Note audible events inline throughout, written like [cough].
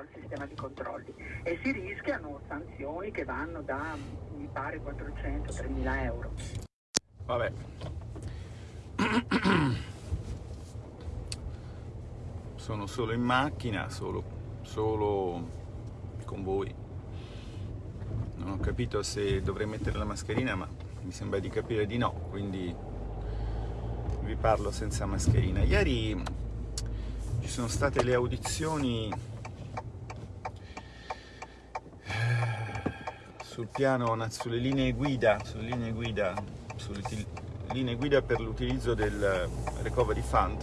al sistema di controlli e si rischiano sanzioni che vanno da, mi pare, 400-3.000 euro. Vabbè. [clears throat] Sono solo in macchina, solo, solo con voi. Non ho capito se dovrei mettere la mascherina, ma mi sembra di capire di no, quindi vi parlo senza mascherina. Ieri ci sono state le audizioni sul piano, sulle linee guida, sulle linee guida, sulle linee guida per l'utilizzo del Recovery Fund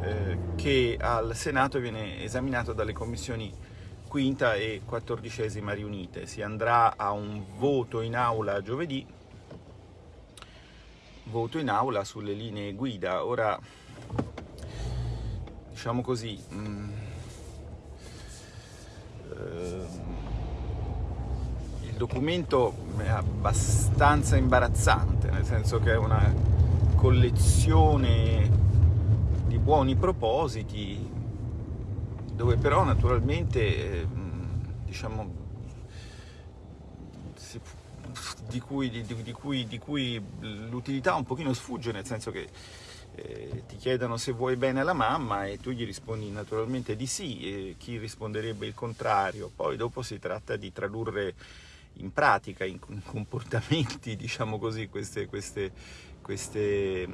eh, che al Senato viene esaminato dalle commissioni quinta e quattordicesima riunite. Si andrà a un voto in aula giovedì, voto in aula sulle linee guida. Ora, diciamo così, mh, mm, eh, documento è abbastanza imbarazzante, nel senso che è una collezione di buoni propositi, dove però naturalmente, ehm, diciamo, di cui, di cui, di cui l'utilità un pochino sfugge, nel senso che eh, ti chiedono se vuoi bene alla mamma e tu gli rispondi naturalmente di sì, e chi risponderebbe il contrario. Poi dopo si tratta di tradurre in pratica, in comportamenti, [laughs] diciamo così, queste, queste, queste,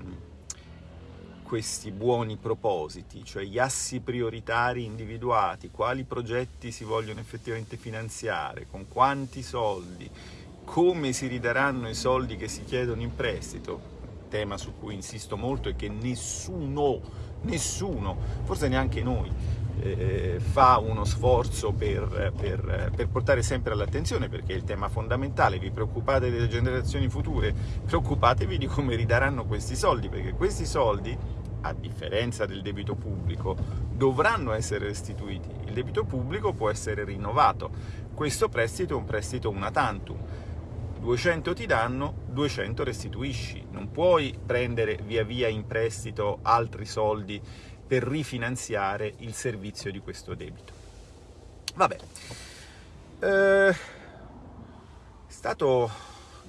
questi buoni propositi, cioè gli assi prioritari individuati, quali progetti si vogliono effettivamente finanziare, con quanti soldi, come si ridaranno i soldi che si chiedono in prestito, tema su cui insisto molto e che nessuno, nessuno, forse neanche noi, eh, fa uno sforzo per, per, per portare sempre all'attenzione perché è il tema fondamentale, vi preoccupate delle generazioni future, preoccupatevi di come ridaranno questi soldi perché questi soldi a differenza del debito pubblico, dovranno essere restituiti. Il debito pubblico può essere rinnovato. Questo prestito è un prestito una tantum. 200 ti danno, 200 restituisci. Non puoi prendere via via in prestito altri soldi per rifinanziare il servizio di questo debito. Vabbè, eh, è stato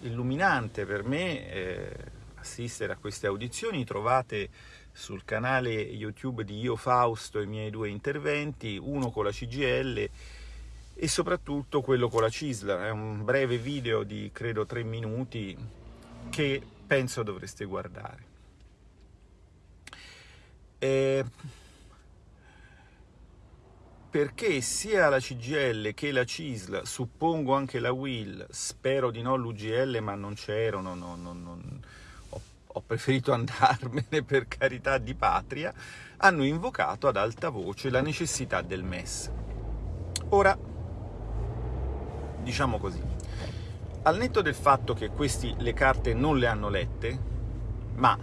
illuminante per me eh, assistere a queste audizioni, trovate sul canale YouTube di Io Fausto i miei due interventi, uno con la CGL e soprattutto quello con la CISL, è un breve video di credo tre minuti che penso dovreste guardare. Eh, perché sia la CGL che la CISL, suppongo anche la WIL, spero di no l'UGL ma non c'erano, no, no, no, ho, ho preferito [laughs] andarmene per carità di patria, hanno invocato ad alta voce la necessità del MES. Ora, diciamo così, al netto del fatto che questi le carte non le hanno lette, ma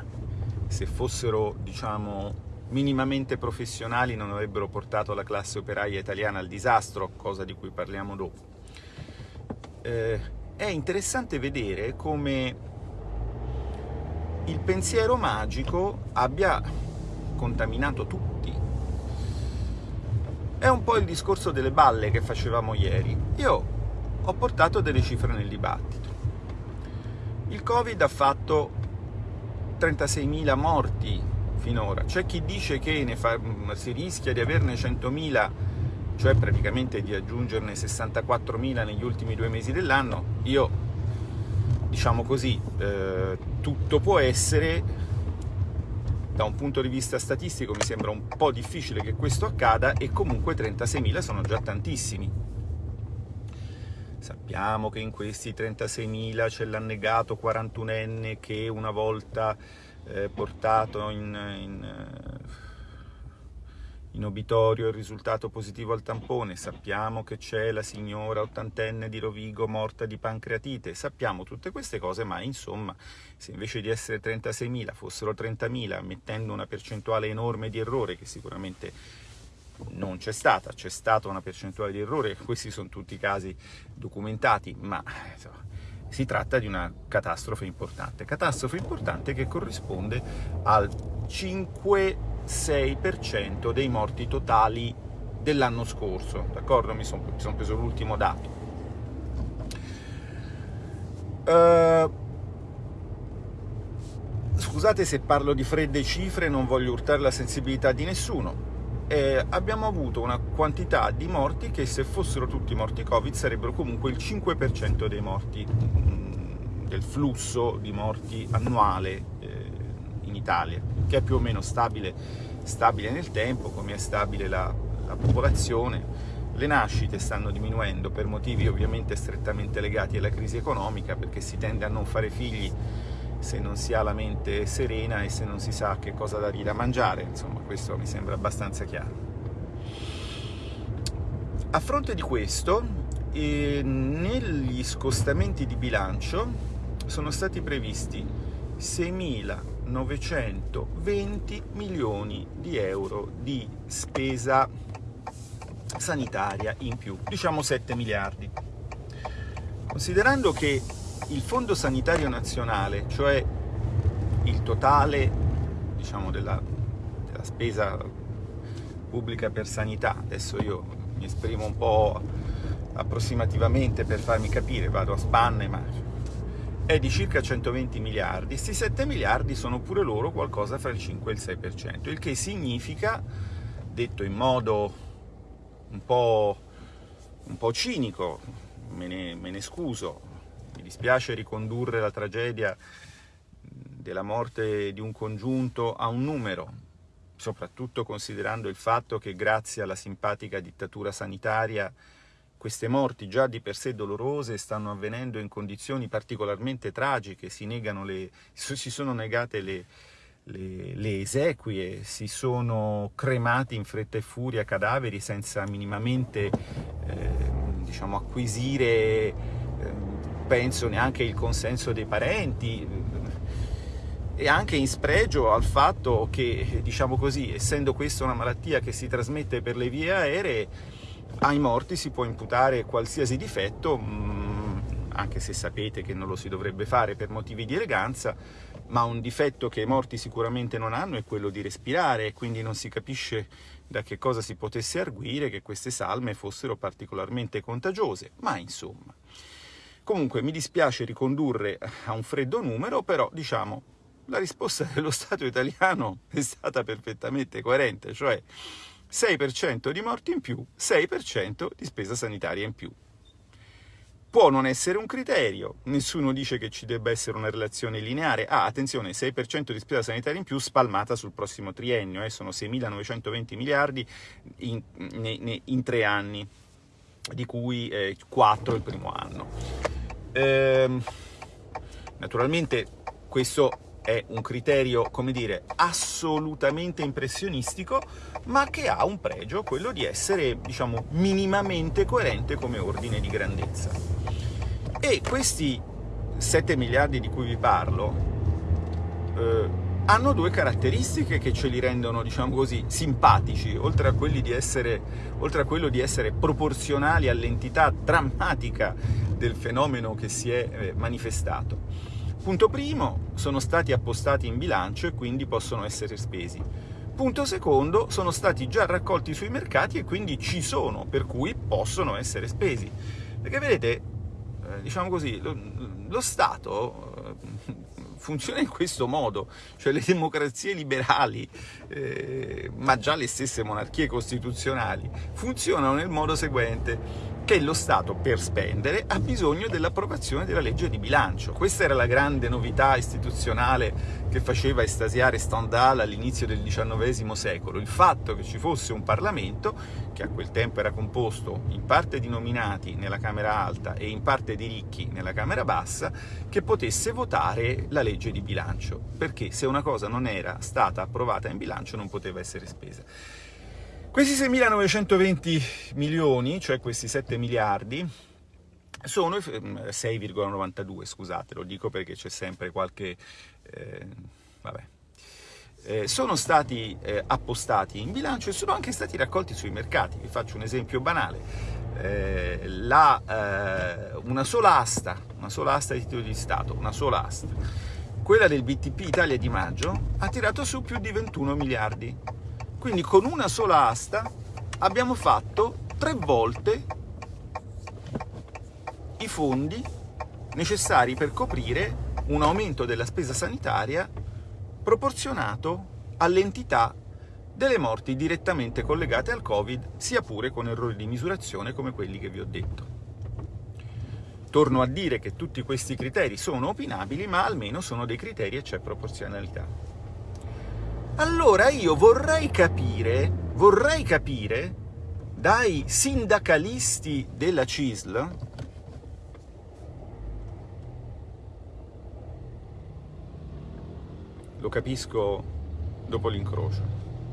se fossero, diciamo, minimamente professionali non avrebbero portato la classe operaia italiana al disastro, cosa di cui parliamo dopo. Eh, è interessante vedere come il pensiero magico abbia contaminato tutti. È un po' il discorso delle balle che facevamo ieri. Io ho portato delle cifre nel dibattito. Il Covid ha fatto 36.000 morti finora. C'è chi dice che fa, si rischia di averne 100.000, cioè praticamente di aggiungerne 64.000 negli ultimi due mesi dell'anno. Io, diciamo così, eh, tutto può essere, da un punto di vista statistico mi sembra un po' difficile che questo accada e comunque 36.000 sono già tantissimi. Sappiamo che in questi 36.000 c'è l'annegato 41enne che una volta eh, portato in, in, eh, in, obitorio il risultato positivo al tampone, sappiamo che c'è la signora ottantenne di Rovigo morta di pancreatite, sappiamo tutte queste cose, ma insomma se invece di essere 36.000 fossero 30.000, mettendo una percentuale enorme di errore che sicuramente non c'è stata, c'è stata una percentuale di errore, questi sono tutti casi documentati, ma insomma, si tratta di una catastrofe importante, catastrofe importante che corrisponde al 5-6% dei morti totali dell'anno scorso, d'accordo? Mi sono son preso l'ultimo dato. Uh, scusate se parlo di fredde cifre, non voglio urtare la sensibilità di nessuno, eh, abbiamo avuto una quantità di morti che se fossero tutti morti Covid sarebbero comunque il 5% dei morti, mm, del flusso di morti annuale eh, in Italia, che è più o meno stabile, stabile nel tempo, come è stabile la, la popolazione. Le nascite stanno diminuendo per motivi ovviamente strettamente legati alla crisi economica, perché si tende a non fare figli se non si ha la mente serena e se non si sa che cosa dargli da mangiare, insomma questo mi sembra abbastanza chiaro. A fronte di questo, eh, negli scostamenti di bilancio sono stati previsti 6.920 milioni di euro di spesa sanitaria in più, diciamo 7 miliardi. Considerando che il Fondo Sanitario Nazionale, cioè il totale diciamo, della, della spesa pubblica per sanità, adesso io mi esprimo un po' approssimativamente per farmi capire, vado a spanne, ma è di circa 120 miliardi, questi 7 miliardi sono pure loro qualcosa fra il 5 e il 6%, il che significa, detto in modo un po', un po cinico, me ne, me ne scuso, mi dispiace ricondurre la tragedia della morte di un congiunto a un numero, soprattutto considerando il fatto che grazie alla simpatica dittatura sanitaria queste morti già di per sé dolorose stanno avvenendo in condizioni particolarmente tragiche, si, le, si sono negate le, le, le, esequie, si sono cremati in fretta e furia cadaveri senza minimamente eh, diciamo, acquisire penso neanche il consenso dei parenti e anche in spregio al fatto che, diciamo così, essendo questa una malattia che si trasmette per le vie aeree, ai morti si può imputare qualsiasi difetto, mm, anche se sapete che non lo si dovrebbe fare per motivi di eleganza, ma un difetto che i morti sicuramente non hanno è quello di respirare quindi non si capisce da che cosa si potesse arguire che queste salme fossero particolarmente contagiose, ma insomma. Comunque mi dispiace ricondurre a un freddo numero, però diciamo la risposta [laughs] dello Stato italiano è stata perfettamente coerente, cioè 6% di morti in più, 6% di spesa sanitaria in più. Può non essere un criterio, nessuno dice che ci debba essere una relazione lineare. Ah, attenzione, 6% di spesa sanitaria in più spalmata sul prossimo triennio, eh, sono 6.920 miliardi in, in, in, tre anni, di cui eh, 4 il primo anno. Ehm, naturalmente questo è un criterio, come dire, assolutamente impressionistico, ma che ha un pregio, quello di essere, diciamo, minimamente coerente come ordine di grandezza. E questi 7 miliardi di cui vi parlo eh, hanno due caratteristiche che ce li rendono, diciamo così, simpatici, oltre a, essere, oltre a quello di essere proporzionali all'entità drammatica del fenomeno che si è eh, manifestato. Punto primo, sono stati appostati in bilancio e quindi possono essere spesi. Punto secondo, sono stati già raccolti sui mercati e quindi ci sono, per cui possono essere spesi. Perché vedete, eh, diciamo così, lo, lo Stato funziona in questo modo, cioè le democrazie liberali, eh, ma già le stesse monarchie costituzionali, funzionano nel modo seguente che lo Stato per spendere ha bisogno dell'approvazione della legge di bilancio. Questa era la grande novità istituzionale che faceva estasiare Stendhal all'inizio del XIX secolo, il fatto che ci fosse un Parlamento che a quel tempo era composto in parte di nominati nella Camera Alta e in parte di ricchi nella Camera Bassa, che potesse votare la legge di bilancio, perché se una cosa non era stata approvata in bilancio non poteva essere spesa. Questi 6.920 milioni, cioè questi 7 miliardi, sono 6,92, scusate, lo dico perché c'è sempre qualche... Eh, vabbè. Eh, sono stati eh, appostati in bilancio e sono anche stati raccolti sui mercati. Vi faccio un esempio banale. Eh, la, eh, una sola asta, una sola asta di titoli di Stato, una sola asta, quella del BTP Italia di maggio, ha tirato su più di 21 miliardi quindi con una sola asta abbiamo fatto tre volte i fondi necessari per coprire un aumento della spesa sanitaria proporzionato all'entità delle morti direttamente collegate al Covid, sia pure con errori di misurazione come quelli che vi ho detto. Torno a dire che tutti questi criteri sono opinabili, ma almeno sono dei criteri e c'è proporzionalità. Allora io vorrei capire, vorrei capire dai sindacalisti della CISL, lo capisco dopo l'incrocio,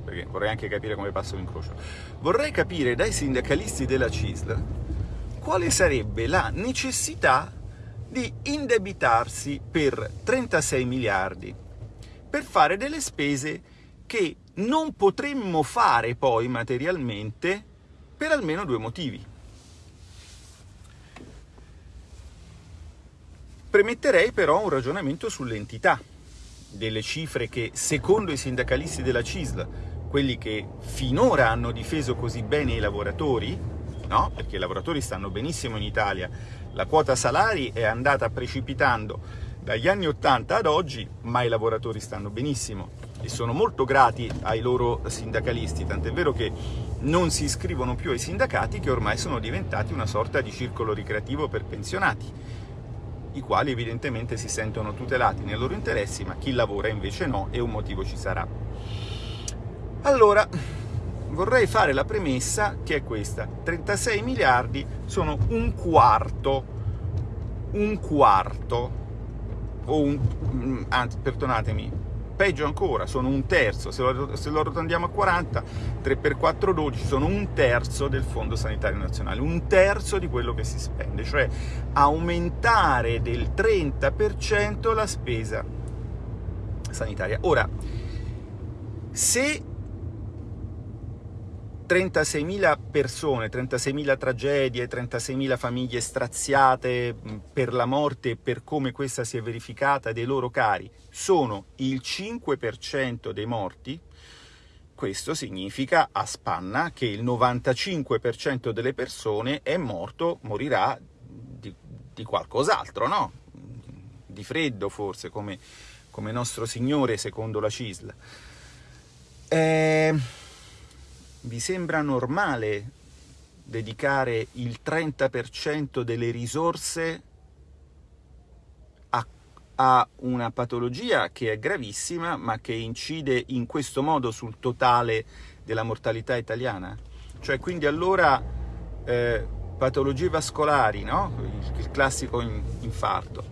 perché vorrei anche capire come passa l'incrocio. Vorrei capire dai sindacalisti della CISL quale sarebbe la necessità di indebitarsi per 36 miliardi per fare delle spese che non potremmo fare poi materialmente per almeno due motivi. Premetterei però un ragionamento sull'entità delle cifre che, secondo i sindacalisti della CISL, quelli che finora hanno difeso così bene i lavoratori, no? perché i lavoratori stanno benissimo in Italia, la quota salari è andata precipitando dagli anni 80 ad oggi, ma i lavoratori stanno benissimo e sono molto grati ai loro sindacalisti, tant'è vero che non si iscrivono più ai sindacati che ormai sono diventati una sorta di circolo ricreativo per pensionati, i quali evidentemente si sentono tutelati nei loro interessi, ma chi lavora invece no, e un motivo ci sarà. Allora, vorrei fare la premessa che è questa. 36 miliardi sono un quarto, un quarto, o un, mm, anzi, perdonatemi, peggio ancora, sono un terzo, se lo, se lo arrotondiamo a 40, 3 per 4, 12, sono un terzo del Fondo Sanitario Nazionale, un terzo di quello che si spende, cioè aumentare del 30% la spesa sanitaria. Ora, se 36.000 persone, 36.000 tragedie, 36.000 famiglie straziate per la morte e per come questa si è verificata dei loro cari, sono il 5% dei morti, questo significa a spanna che il 95% delle persone è morto, morirà di, di qualcos'altro, no? Di freddo forse, come, come nostro Signore secondo la CISL. Eh vi sembra normale dedicare il 30% delle risorse a, a, una patologia che è gravissima ma che incide in questo modo sul totale della mortalità italiana? Cioè quindi allora eh, patologie vascolari, no? il, il classico infarto,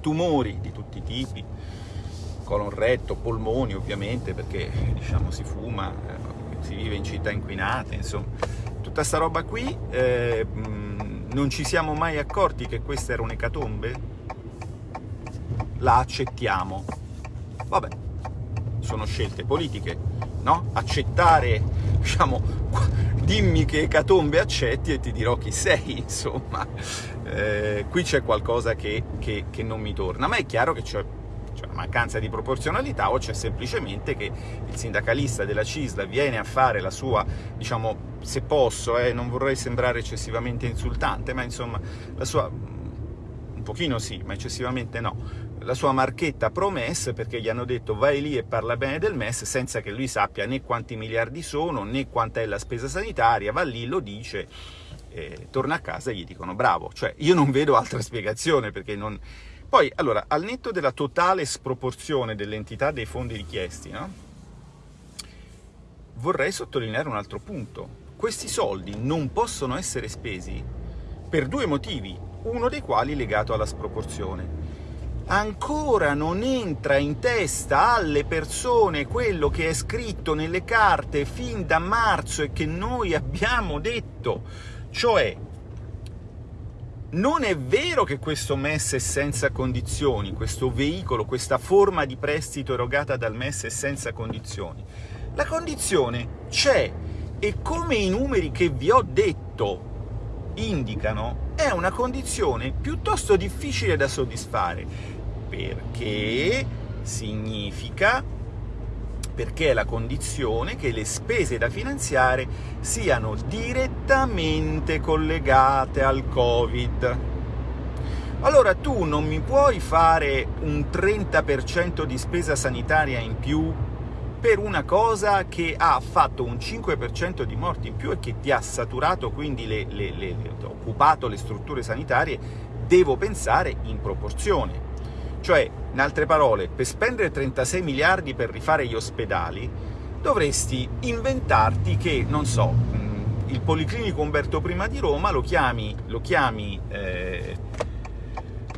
tumori di tutti i tipi, colon retto, polmoni ovviamente perché diciamo si fuma, eh, si vive in città inquinate, insomma. Tutta sta roba qui, eh, non ci siamo mai accorti che questa era un'ecatombe? La accettiamo. Vabbè, sono scelte politiche, no? Accettare, diciamo, [laughs] dimmi che ecatombe accetti e ti dirò chi sei, [laughs] insomma. Eh, qui c'è qualcosa che, che, che non mi torna, ma è chiaro che c'è c'è una mancanza di proporzionalità o c'è semplicemente che il sindacalista della CISLA viene a fare la sua, diciamo, se posso, eh, non vorrei sembrare eccessivamente insultante, ma insomma, la sua, un pochino sì, ma eccessivamente no, la sua marchetta pro-MES perché gli hanno detto vai lì e parla bene del MES senza che lui sappia né quanti miliardi sono, né quanta è la spesa sanitaria, va lì, lo dice, torna a casa e gli dicono bravo. Cioè, io non vedo altra spiegazione perché non poi, allora, al netto della totale sproporzione dell'entità dei fondi richiesti, no? vorrei sottolineare un altro punto. Questi soldi non possono essere spesi per due motivi, uno dei quali legato alla sproporzione. Ancora non entra in testa alle persone quello che è scritto nelle carte fin da marzo e che noi abbiamo detto, cioè non è vero che questo MES è senza condizioni, questo veicolo, questa forma di prestito erogata dal MES è senza condizioni. La condizione c'è e come i numeri che vi ho detto indicano, è una condizione piuttosto difficile da soddisfare, perché significa perché è la condizione che le spese da finanziare siano direttamente collegate al Covid. Allora tu non mi puoi fare un 30% di spesa sanitaria in più per una cosa che ha fatto un 5% di morti in più e che ti ha saturato, quindi le, le, le, occupato le strutture sanitarie, devo pensare in proporzione. Cioè, in altre parole, per spendere 36 miliardi per rifare gli ospedali, dovresti inventarti che, non so, il Policlinico Umberto I di Roma lo chiami, lo chiami eh,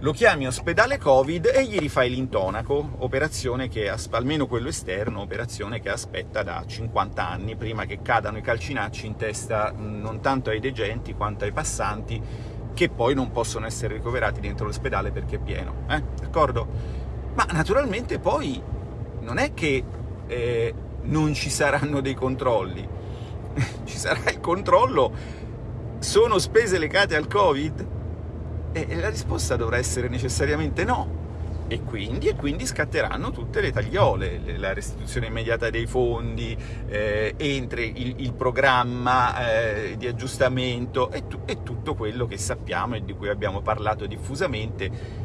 lo chiami ospedale Covid e gli rifai l'intonaco, operazione che, almeno quello esterno, operazione che aspetta da 50 anni, prima che cadano i calcinacci in testa non tanto ai degenti quanto ai passanti, che poi non possono essere ricoverati dentro l'ospedale perché è pieno, eh? d'accordo? Ma naturalmente poi non è che eh, non ci saranno dei controlli, [laughs] ci sarà il controllo, sono spese legate al Covid? E la risposta dovrà essere necessariamente no. E quindi, e quindi scatteranno tutte le tagliole, la restituzione immediata dei fondi, eh, entri il, il programma eh, di aggiustamento e, tu, e tutto quello che sappiamo e di cui abbiamo parlato diffusamente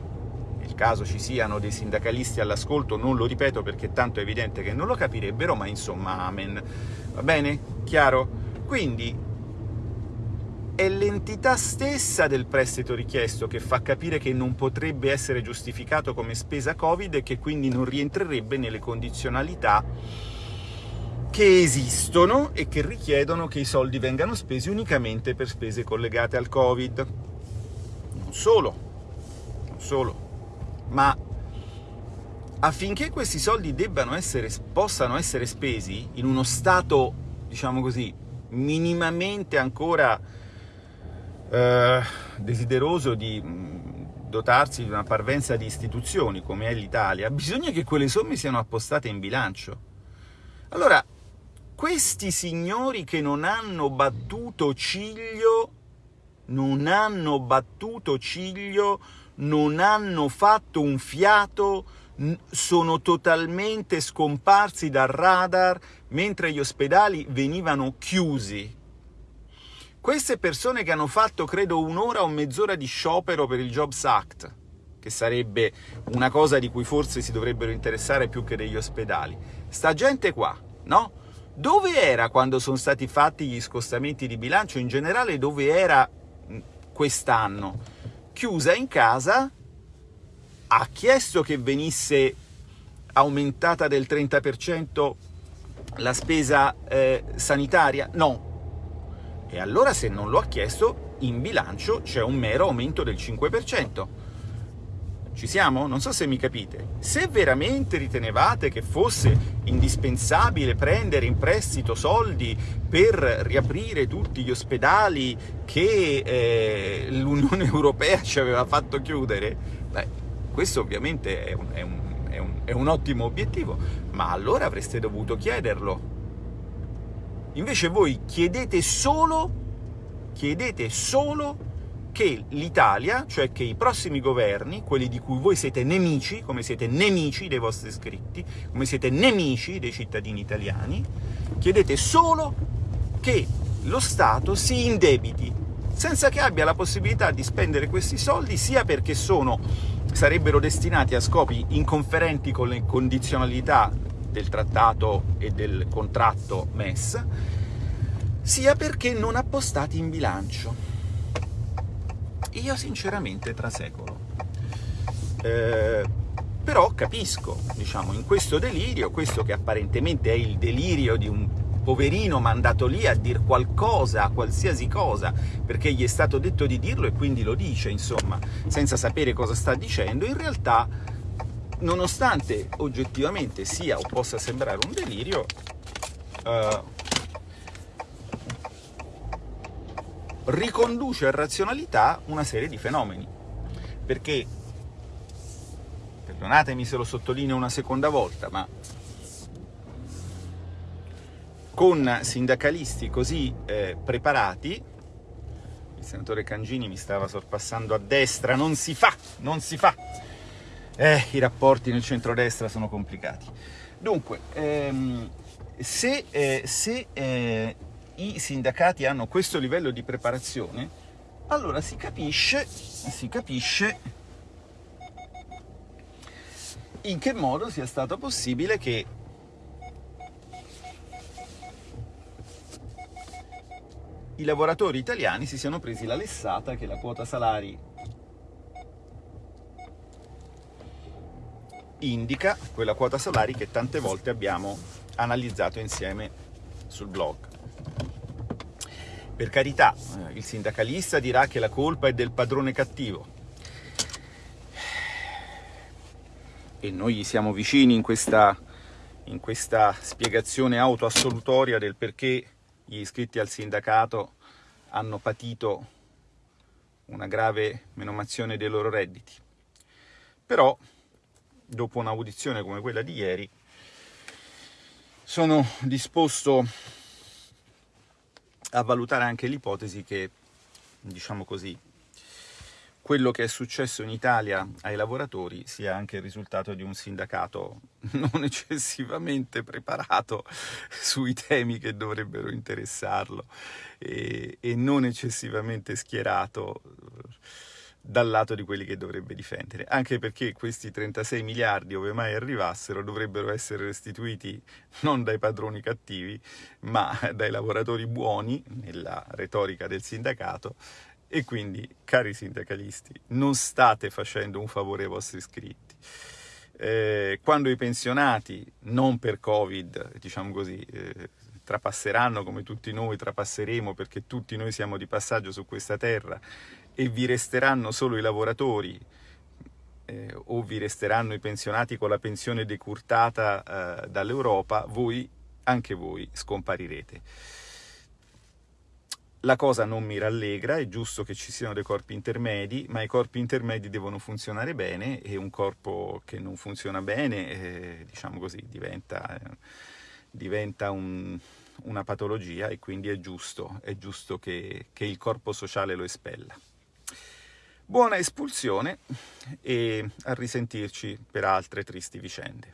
caso ci siano dei sindacalisti all'ascolto, non lo ripeto perché tanto è evidente che non lo capirebbero, ma insomma, amen. Va bene? Chiaro? Quindi è l'entità stessa del prestito richiesto che fa capire che non potrebbe essere giustificato come spesa Covid e che quindi non rientrerebbe nelle condizionalità che esistono e che richiedono che i soldi vengano spesi unicamente per spese collegate al Covid. Non solo, non solo, ma affinché questi soldi essere, possano essere spesi in uno stato, diciamo così, minimamente ancora eh, desideroso di mm, dotarsi di una parvenza di istituzioni come è l'Italia, bisogna che quelle somme siano appostate in bilancio. Allora, questi signori che non hanno battuto ciglio, non hanno battuto ciglio, non hanno fatto un fiato, sono totalmente scomparsi dal radar mentre gli ospedali venivano chiusi queste persone che hanno fatto, credo, un'ora o mezz'ora di sciopero per il Jobs Act, che sarebbe una cosa di cui forse si dovrebbero interessare più che degli ospedali, sta gente qua, no? Dove era quando sono stati fatti gli scostamenti di bilancio? In generale dove era quest'anno? Chiusa in casa, ha chiesto che venisse aumentata del 30% la spesa eh, sanitaria? No, e allora se non lo ha chiesto, in bilancio c'è un mero aumento del 5%. Ci siamo? Non so se mi capite. Se veramente ritenevate che fosse indispensabile prendere in prestito soldi per riaprire tutti gli ospedali che eh, l'Unione [laughs] Europea ci aveva fatto chiudere, beh, questo ovviamente è un, è, un, è, un, è un ottimo obiettivo, ma allora avreste dovuto chiederlo Invece voi chiedete solo, chiedete solo che l'Italia, cioè che i prossimi governi, quelli di cui voi siete nemici, come siete nemici dei vostri iscritti, come siete nemici dei cittadini italiani, chiedete solo che lo Stato si indebiti, senza che abbia la possibilità di spendere questi soldi, sia perché sono, sarebbero destinati a scopi inconferenti con le condizionalità del trattato e del contratto MES, sia perché non appostati in bilancio. Io sinceramente trasecolo. Eh, però capisco, diciamo, in questo delirio, questo che apparentemente è il delirio di un poverino mandato lì a dire qualcosa, qualsiasi cosa, perché gli è stato detto di dirlo e quindi lo dice, insomma, senza sapere cosa sta dicendo, in realtà nonostante oggettivamente sia o possa sembrare un delirio, eh, riconduce a razionalità una serie di fenomeni. Perché, perdonatemi se lo sottolineo una seconda volta, ma con sindacalisti così eh, preparati, il senatore Cangini mi stava sorpassando a destra, non si fa, non si fa, eh, i rapporti nel centrodestra sono complicati. Dunque, ehm, se, eh, se eh, i sindacati hanno questo livello di preparazione, allora si capisce, si capisce in che modo sia stato possibile che i lavoratori italiani si siano presi la lessata che la quota salari indica, quella quota salari che tante volte abbiamo analizzato insieme sul blog. Per carità, eh, il sindacalista dirà che la colpa è del padrone cattivo. E noi gli siamo vicini in questa, in questa spiegazione autoassolutoria del perché gli iscritti al sindacato hanno patito una grave menomazione dei loro redditi. Però, dopo un'audizione come quella di ieri, sono disposto a valutare anche l'ipotesi che, diciamo così, quello che è successo in Italia ai lavoratori sia anche il risultato di un sindacato [laughs] non eccessivamente preparato sui temi che dovrebbero interessarlo e, e non eccessivamente schierato dal lato di quelli che dovrebbe difendere, anche perché questi 36 miliardi, ove mai arrivassero, dovrebbero essere restituiti non dai padroni cattivi, ma dai lavoratori buoni, nella retorica del sindacato, e quindi, cari sindacalisti, non state facendo un favore ai vostri iscritti. Eh, quando i pensionati, non per Covid, diciamo così, eh, trapasseranno come tutti noi trapasseremo perché tutti noi siamo di passaggio su questa terra e vi resteranno solo i lavoratori eh, o vi resteranno i pensionati con la pensione decurtata eh, dall'Europa, voi, anche voi, scomparirete. La cosa non mi rallegra, è giusto che ci siano dei corpi intermedi, ma i corpi intermedi devono funzionare bene e un corpo che non funziona bene, eh, diciamo così, diventa, diventa un, una patologia e quindi è giusto, è giusto che, che il corpo sociale lo espella. Buona espulsione e a risentirci per altre tristi vicende.